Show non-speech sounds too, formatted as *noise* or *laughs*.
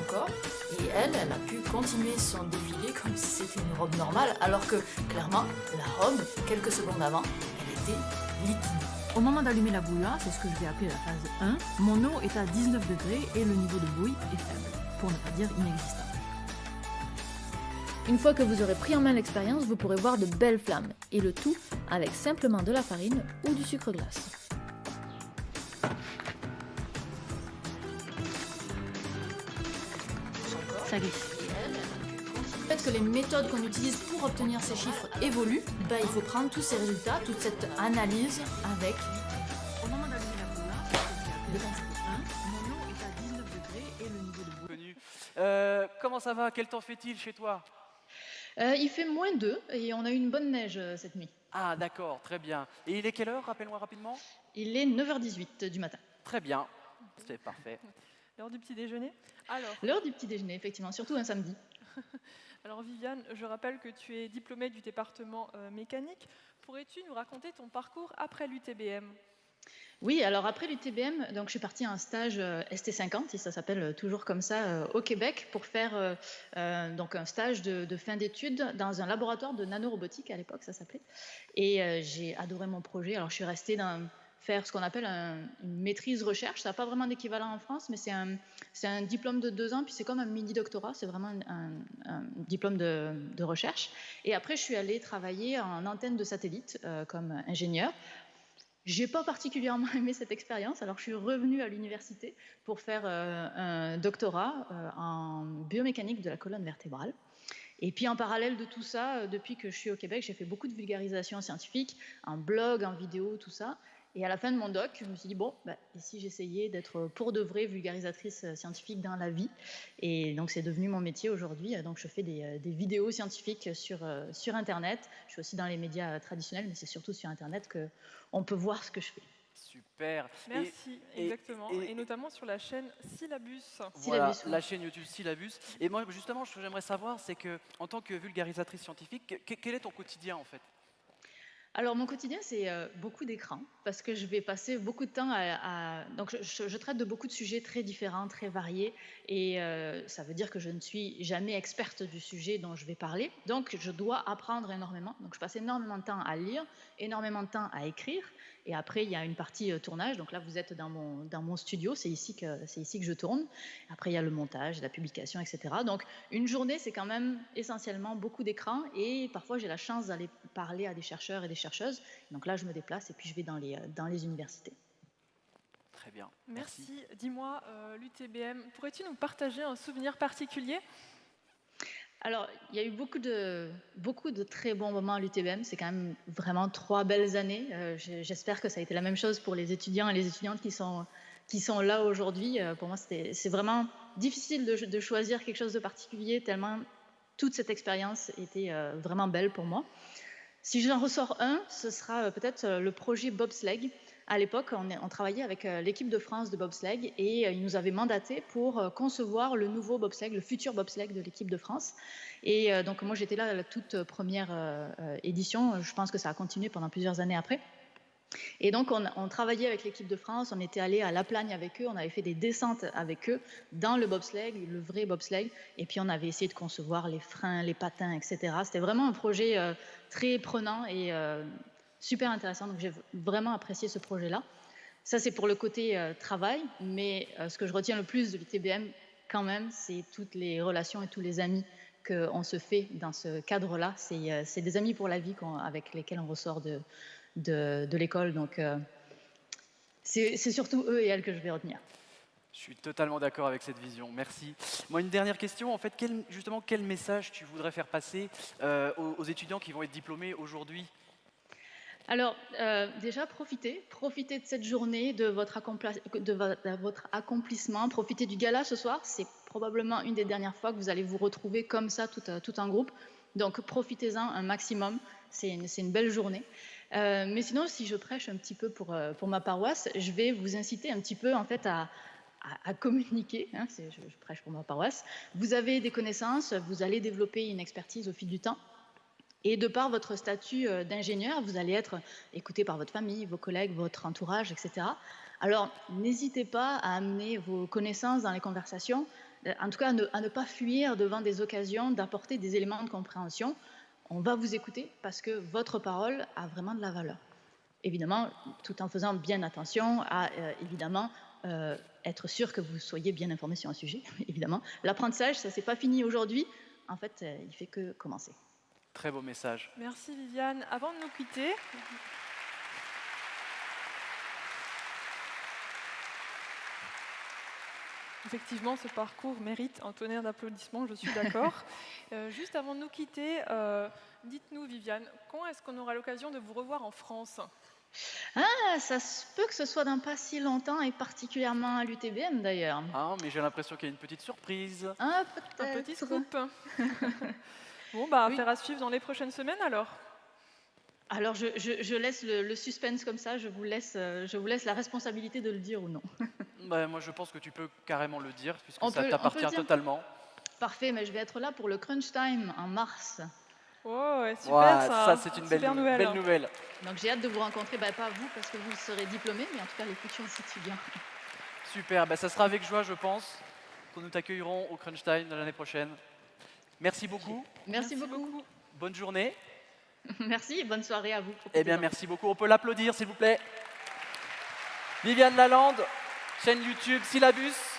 corps. Et elle, elle a pu continuer son défilé comme si c'était une robe normale, alors que clairement, la robe, quelques secondes avant, elle était liquide. Au moment d'allumer la bouilloire, c'est ce que je vais appeler la phase 1, mon eau est à 19 degrés et le niveau de bouille est faible, pour ne pas dire inexistant. Une fois que vous aurez pris en main l'expérience, vous pourrez voir de belles flammes, et le tout avec simplement de la farine ou du sucre glace. Le fait que les méthodes qu'on utilise pour obtenir ces chiffres évoluent, bah, il faut prendre tous ces résultats, toute cette analyse avec Au moment d'allumer la bouilloire, c'est ce que je vais appeler la phase 1, mon eau est à 19 degrés et le niveau de bouille Connu. Euh, comment ça va? Quel temps fait-il chez toi? Euh, il fait moins 2 et on a eu une bonne neige euh, cette nuit. Ah d'accord, très bien. Et il est quelle heure? Rappelle-moi rapidement. Il est 9h18 du matin. Très bien, c'est parfait. L'heure du petit déjeuner Alors, L'heure du petit déjeuner, effectivement, surtout un samedi. *laughs* alors Viviane, je rappelle que tu es diplômée du département euh, mécanique. Pourrais-tu nous raconter ton parcours après l'UTBM Oui, alors après l'UTBM, donc je suis partie à un stage euh, ST50, et ça s'appelle euh, toujours comme ça euh, au Québec, pour faire euh, donc un stage de, de fin d'études dans un laboratoire de nanorobotique à l'époque, ça s'appelait. Et euh, j'ai adoré mon projet. Alors je suis restée dans faire ce qu'on appelle un- une maîtrise recherche. Ça n'a pas vraiment d'équivalent en France, mais c'est un, un diplôme de deux ans, puis c'est comme un mini doctorat. C'est vraiment un, diplôme de, de recherche. Et après, je suis allée travailler en antenne de satellite euh, comme ingénieur. J'ai pas particulièrement *laughs* aimé cette expérience, alors je suis revenue à l'université pour faire euh, un doctorat euh, en biomécanique de la colonne vertébrale. Et puis en parallèle de tout ça, euh, depuis que je suis au Québec, j'ai fait beaucoup de vulgarisation scientifique, en blog, en vidéo, tout ça. Et à la fin de mon doc, je me suis dit, bon, bah, et si j'essayais d'être pour de vrai vulgarisatrice euh, scientifique dans la vie? Et donc c'est devenu mon métier aujourd'hui. Euh, Donc je fais des, euh, des vidéos scientifiques sur, euh, sur Internet. Je suis aussi dans les médias traditionnels, mais c'est surtout sur Internet qu'on peut voir ce que je fais. Super. Merci, et- exactement. et- Et, notamment sur la chaîne Syllabus. voilà, Syllabus, oui. la chaîne YouTube Syllabus. Et moi, justement, ce que j'aimerais savoir, c'est que, en tant que vulgarisatrice scientifique, que- quel est ton quotidien en fait? Alors mon quotidien, c'est euh, beaucoup d'écran parce que je vais passer beaucoup de temps à... donc je traite de beaucoup de sujets très différents, très variés et euh, ça veut dire que je ne suis jamais experte du sujet dont je vais parler. Donc je dois apprendre énormément. Donc je passe énormément de temps à lire, énormément de temps à écrire et après il y a une partie euh, tournage. Donc là vous êtes dans mon, dans mon studio, c'est ici, que, c'est ici que je tourne. Après il y a le montage, la publication, etc. Donc une journée, c'est quand même essentiellement beaucoup d'écran et parfois j'ai la chance d'aller parler à des chercheurs et des chercheuses. Donc là, je me déplace et puis je vais dans les, euh, dans les universités. Très bien. Merci. Dis-moi, euh, l'UTBM, pourrais-tu nous partager un souvenir particulier? Alors, il y a eu beaucoup de, beaucoup de très bons moments à l'UTBM. C'est quand même vraiment trois belles années. Euh, J'espère que ça a été la même chose pour les étudiants et les étudiantes qui sont, qui sont là aujourd'hui. Euh, pour moi, c'est vraiment difficile de, choisir quelque chose de particulier, tellement toute cette expérience était euh, vraiment belle pour moi. Si j'en ressors un, ce sera peut-être le projet Bobsleigh. À l'époque, on, travaillait avec euh, l'équipe de France de bobsleigh et euh, ils nous avaient mandaté pour euh, concevoir le nouveau bobsleigh, le futur bobsleigh de l'équipe de France. Et donc moi, j'étais là à la toute première édition. Je pense que ça a continué pendant plusieurs années après. Et donc, on, travaillait avec l'équipe de France, on était allé à La Plagne avec eux, on avait fait des descentes avec eux dans le bobsleigh, le vrai bobsleigh, et puis on avait essayé de concevoir les freins, les patins, etc. C'était vraiment un projet très prenant et euh, super intéressant, donc j'ai vraiment apprécié ce projet-là. Ça, c'est pour le côté euh, travail, mais euh, ce que je retiens le plus de l'ITBM, quand même, c'est toutes les relations et tous les amis qu'on se fait dans ce cadre-là. C'est euh, des amis pour la vie avec lesquels on ressort de, l'école. Donc, c'est surtout eux et elles que je vais retenir. Je suis totalement d'accord avec cette vision. Merci. Moi, une dernière question. En fait, justement, quel message tu voudrais faire passer aux étudiants qui vont être diplômés aujourd'hui Alors, euh, déjà, profitez. Profitez de cette journée, de votre, accomplissement. Profitez du gala ce soir. C'est probablement une des dernières fois que vous allez vous retrouver comme ça, tout, euh, tout en groupe. Donc, profitez-en un maximum. C'est une, belle journée. Euh, mais sinon, si je prêche un petit peu pour, ma paroisse, je vais vous inciter un petit peu en fait à, communiquer. hein, je prêche pour ma paroisse. Vous avez des connaissances, vous allez développer une expertise au fil du temps. Et de par votre statut euh, d'ingénieur, vous allez être écouté par votre famille, vos collègues, votre entourage, etc. Alors, n'hésitez pas à amener vos connaissances dans les conversations. en tout cas à ne, pas fuir devant des occasions d'apporter des éléments de compréhension. On va vous écouter parce que votre parole a vraiment de la valeur. Évidemment, tout en faisant bien attention à, évidemment, être sûr que vous soyez bien informé sur un sujet, *laughs* évidemment. L'apprentissage, ça ne s'est pas fini aujourd'hui. En fait, il fait que commencer. Très beau message. Merci Viviane. Avant de nous quitter, Effectivement, ce parcours mérite un tonnerre d'applaudissements, je suis d'accord. *laughs* Euh, juste avant de nous quitter, euh, dites-nous, Viviane, quand est-ce qu'on aura l'occasion de vous revoir en France? Ah, ça se peut que ce soit dans pas si longtemps, et particulièrement à l'UTBM d'ailleurs. Ah, mais j'ai l'impression qu'il y a une petite surprise. Ah, Un petit scoop. *laughs* bon, bah, affaire à suivre dans les prochaines semaines alors. Alors, je, laisse le, suspense comme ça, je vous, laisse, euh, je vous laisse la responsabilité de le dire ou non. *laughs* Bah, moi, je pense que tu peux carrément le dire, puisque ça t'appartient totalement. Parfait, mais je vais être là pour le Crunch Time en mars. Oh, super ça. Ça, c'est une belle, nouvelle. Donc, j'ai hâte de vous rencontrer, bah, pas vous, parce que vous serez diplômés, mais en tout cas les futurs étudiants. Super, bah, ça sera avec joie, je pense, que nous t'accueillerons au Crunch Time de l'année prochaine. Merci beaucoup. Merci, beaucoup. Bonne journée. *laughs* Merci, bonne soirée à vous. Eh bien, merci beaucoup. On peut l'applaudir, s'il vous plaît. Viviane Lalande, chaîne YouTube Syllabus.